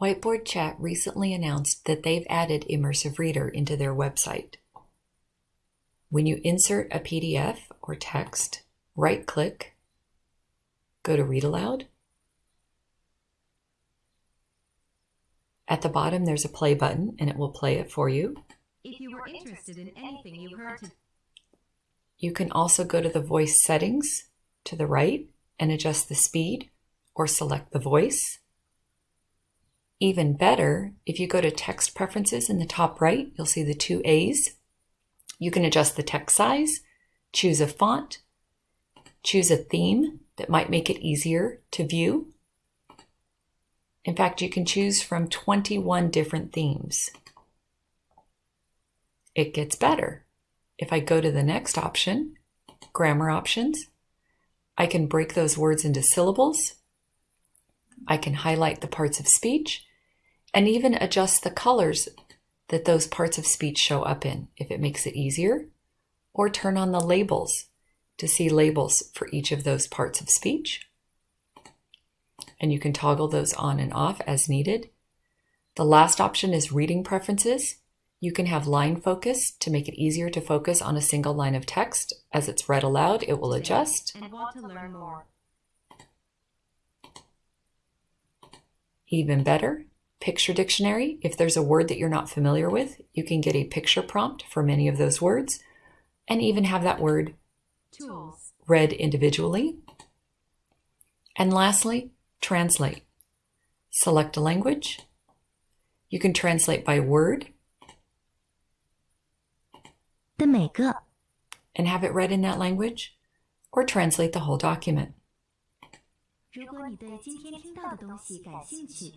Whiteboard Chat recently announced that they've added Immersive Reader into their website. When you insert a PDF or text, right click, go to Read Aloud. At the bottom, there's a play button and it will play it for you. If you were interested in anything you heard You can also go to the voice settings to the right and adjust the speed or select the voice. Even better, if you go to text preferences in the top right, you'll see the two A's. You can adjust the text size, choose a font, choose a theme that might make it easier to view. In fact, you can choose from 21 different themes. It gets better. If I go to the next option, grammar options, I can break those words into syllables. I can highlight the parts of speech and even adjust the colors that those parts of speech show up in if it makes it easier, or turn on the labels to see labels for each of those parts of speech. And you can toggle those on and off as needed. The last option is reading preferences. You can have line focus to make it easier to focus on a single line of text. As it's read aloud, it will adjust. and want to learn more. Even better, Picture Dictionary. If there's a word that you're not familiar with, you can get a picture prompt for many of those words and even have that word Tools. read individually. And lastly, translate. Select a language. You can translate by word 的每个 and have it read in that language, or translate the whole document. 如果你对今天听到的东西感兴趣，